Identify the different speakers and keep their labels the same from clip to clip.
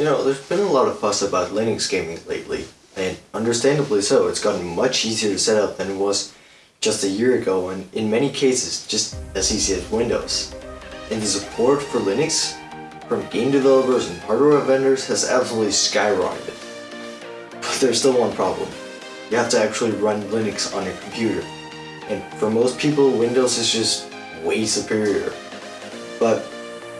Speaker 1: You know, there's been a lot of fuss about Linux gaming lately, and understandably so. It's gotten much easier to set up than it was just a year ago, and in many cases, just as easy as Windows. And the support for Linux from game developers and hardware vendors has absolutely skyrocketed. But there's still one problem. You have to actually run Linux on your computer. And for most people, Windows is just way superior. But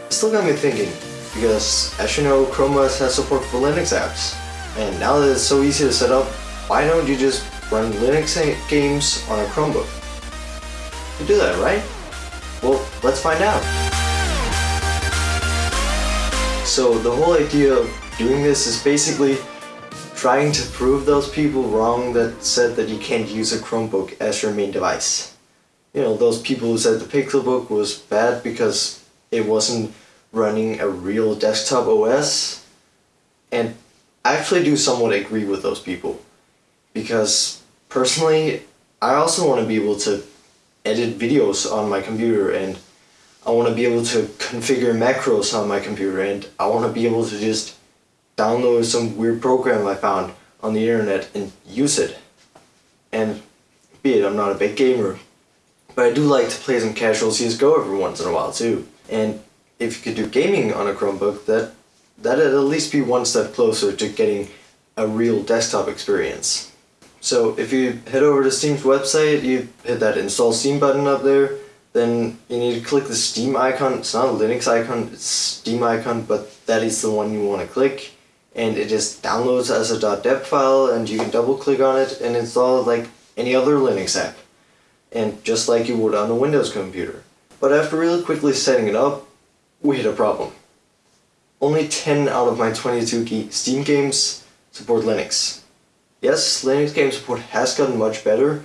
Speaker 1: it still got me thinking, because as you know, Chrome OS has support for Linux apps. And now that it's so easy to set up, why don't you just run Linux games on a Chromebook? You do that, right? Well, let's find out. So the whole idea of doing this is basically trying to prove those people wrong that said that you can't use a Chromebook as your main device. You know, those people who said the Pixelbook was bad because it wasn't running a real desktop OS. And I actually do somewhat agree with those people. Because personally, I also want to be able to edit videos on my computer and I want to be able to configure macros on my computer and I want to be able to just download some weird program I found on the internet and use it. And be it, I'm not a big gamer, but I do like to play some casual CSGO every once in a while too. And if you could do gaming on a Chromebook, that that'd at least be one step closer to getting a real desktop experience. So if you head over to Steam's website, you hit that install Steam button up there, then you need to click the Steam icon. It's not a Linux icon, it's Steam icon, but that is the one you want to click and it just downloads as a .deb file and you can double click on it and install it like any other Linux app and just like you would on a Windows computer. But after really quickly setting it up, we hit a problem. Only 10 out of my 22 Steam games support Linux. Yes, Linux game support has gotten much better,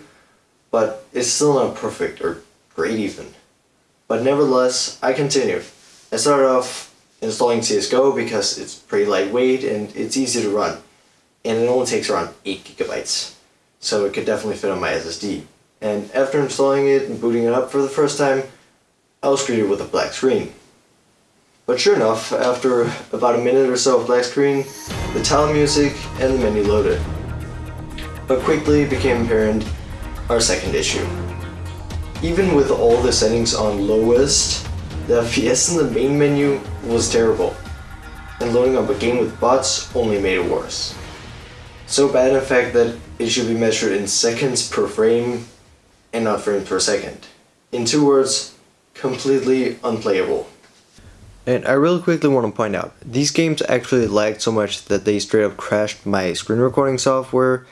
Speaker 1: but it's still not perfect or great even. But nevertheless, I continued. I started off installing CSGO because it's pretty lightweight and it's easy to run. And it only takes around 8 gigabytes. So it could definitely fit on my SSD. And after installing it and booting it up for the first time, I was greeted with a black screen. But sure enough, after about a minute or so of black screen, the title music and the menu loaded. But quickly became apparent our second issue. Even with all the settings on lowest, the FPS in the main menu was terrible, and loading up a game with bots only made it worse. So bad in fact that it should be measured in seconds per frame and not frames per second. In two words, completely unplayable. And I really quickly want to point out, these games actually lagged so much that they straight up crashed my screen recording software,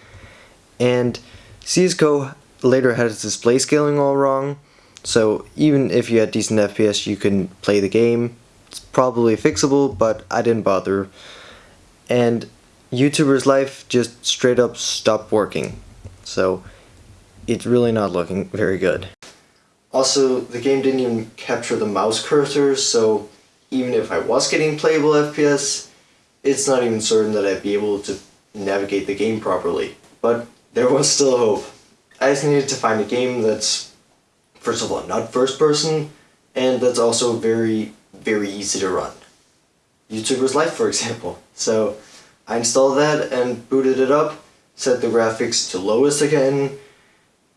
Speaker 1: and CSGO later had its display scaling all wrong, so even if you had decent FPS, you can play the game. It's probably fixable, but I didn't bother. And YouTuber's Life just straight up stopped working. So it's really not looking very good. Also, the game didn't even capture the mouse cursor, so even if I was getting playable FPS, it's not even certain that I'd be able to navigate the game properly. But there was still hope. I just needed to find a game that's first of all, not first person, and that's also very, very easy to run. YouTuber's Life, for example. So I installed that and booted it up, set the graphics to lowest again,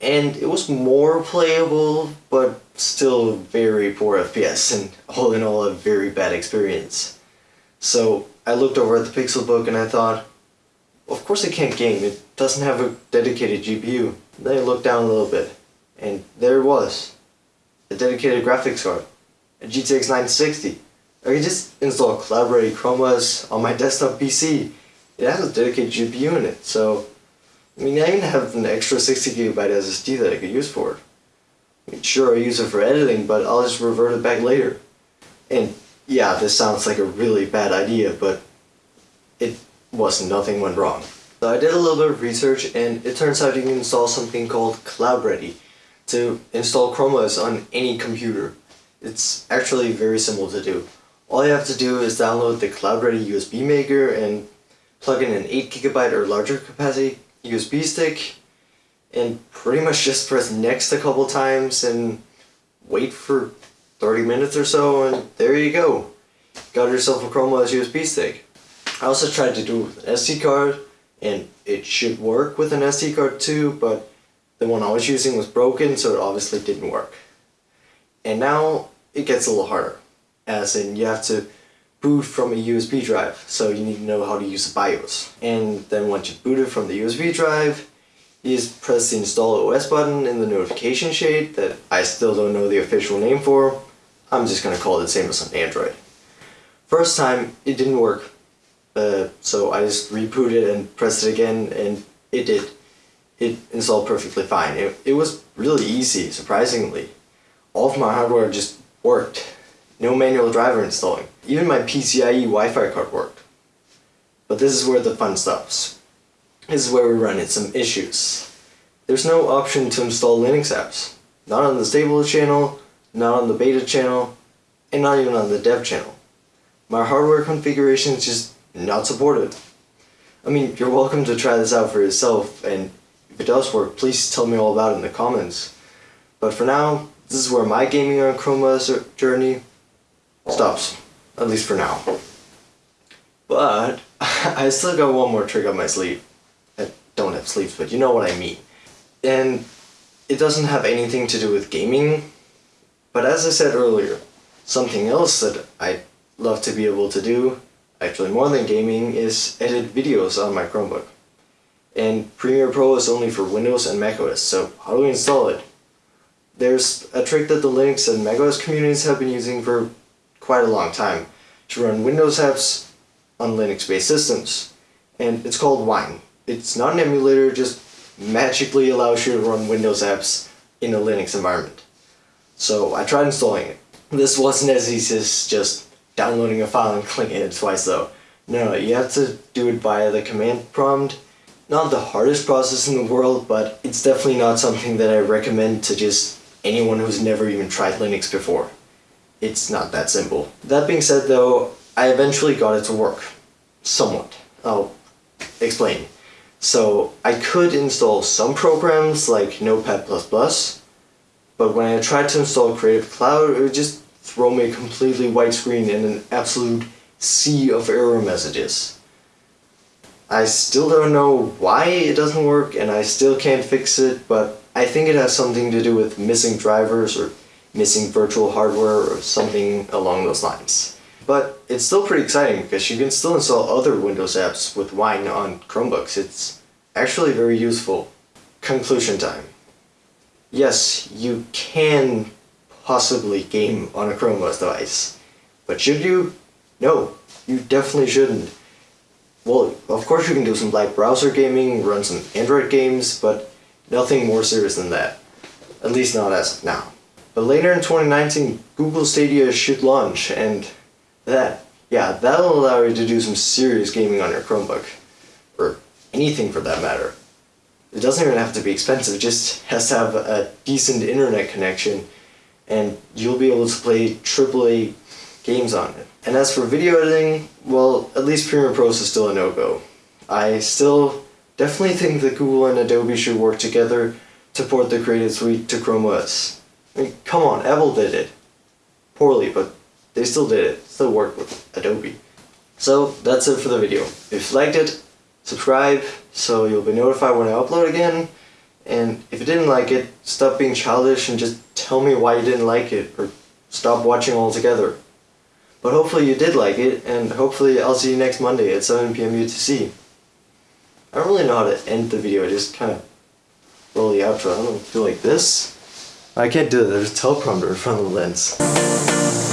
Speaker 1: and it was more playable, but still very poor FPS, and all in all a very bad experience. So I looked over at the Pixelbook and I thought, of course it can't game, it doesn't have a dedicated GPU. Then I looked down a little bit. And there it was. A dedicated graphics card. A GTX 960. I could just install Ready Chrome on my desktop PC. It has a dedicated GPU in it, so I mean I even have an extra 60 gigabyte SSD that I could use for it. I mean, sure I use it for editing, but I'll just revert it back later. And yeah, this sounds like a really bad idea, but it was nothing went wrong. So I did a little bit of research and it turns out you can install something called Cloud Ready to install Chrome OS on any computer. It's actually very simple to do. All you have to do is download the Cloud Ready USB Maker and plug in an 8GB or larger capacity USB stick and pretty much just press next a couple times and wait for 30 minutes or so and there you go. Got yourself a Chrome OS USB stick. I also tried to do an SD card, and it should work with an SD card too, but the one I was using was broken, so it obviously didn't work. And now it gets a little harder, as in you have to boot from a USB drive, so you need to know how to use the BIOS. And then once you boot it from the USB drive, you just press the install OS button in the notification shade that I still don't know the official name for. I'm just gonna call it the same as on Android. First time, it didn't work. Uh, so I just rebooted and pressed it again and it did. It installed perfectly fine. It, it was really easy, surprisingly. All of my hardware just worked. No manual driver installing. Even my PCIe Wi-Fi card worked. But this is where the fun stops. This is where we run into some issues. There's no option to install Linux apps. Not on the stable channel, not on the beta channel, and not even on the dev channel. My hardware configuration is just not supported. I mean, you're welcome to try this out for yourself, and if it does work, please tell me all about it in the comments. But for now, this is where my gaming on Chroma journey stops, at least for now. But I still got one more trick up my sleeve. I don't have sleeves, but you know what I mean. And it doesn't have anything to do with gaming, but as I said earlier, something else that I love to be able to do, actually more than gaming, is edit videos on my Chromebook. And Premiere Pro is only for Windows and macOS, so how do we install it? There's a trick that the Linux and macOS communities have been using for quite a long time to run Windows apps on Linux-based systems, and it's called Wine. It's not an emulator, just magically allows you to run Windows apps in a Linux environment. So I tried installing it. This wasn't as easy as just downloading a file and clicking it twice though. No, you have to do it via the command prompt. Not the hardest process in the world, but it's definitely not something that I recommend to just anyone who's never even tried Linux before. It's not that simple. That being said though, I eventually got it to work. Somewhat. I'll explain. So I could install some programs like Notepad++, but when I tried to install Creative Cloud, it would just throw me a completely white screen and an absolute sea of error messages. I still don't know why it doesn't work and I still can't fix it, but I think it has something to do with missing drivers or missing virtual hardware or something along those lines. But it's still pretty exciting because you can still install other Windows apps with Wine on Chromebooks. It's actually very useful. Conclusion time. Yes, you can possibly game on a Chrome OS device. But should you? No, you definitely shouldn't. Well, of course you can do some light browser gaming, run some Android games, but nothing more serious than that. At least not as of now. But later in 2019, Google Stadia should launch, and that, yeah, that'll allow you to do some serious gaming on your Chromebook. Or anything for that matter. It doesn't even have to be expensive, it just has to have a decent internet connection and you'll be able to play AAA games on it. And as for video editing, well, at least Premiere Pro is still a no-go. I still definitely think that Google and Adobe should work together to port the Creative Suite to Chrome OS. Mean, come on, Apple did it. Poorly, but they still did it. Still worked with Adobe. So, that's it for the video. If you liked it, subscribe so you'll be notified when I upload again. And if you didn't like it, stop being childish and just tell me why you didn't like it, or stop watching altogether. But hopefully you did like it, and hopefully I'll see you next Monday at 7pm UTC. I don't really know how to end the video, I just kind of roll the outro. I don't feel like this? I can't do it, there's a teleprompter in front of the lens.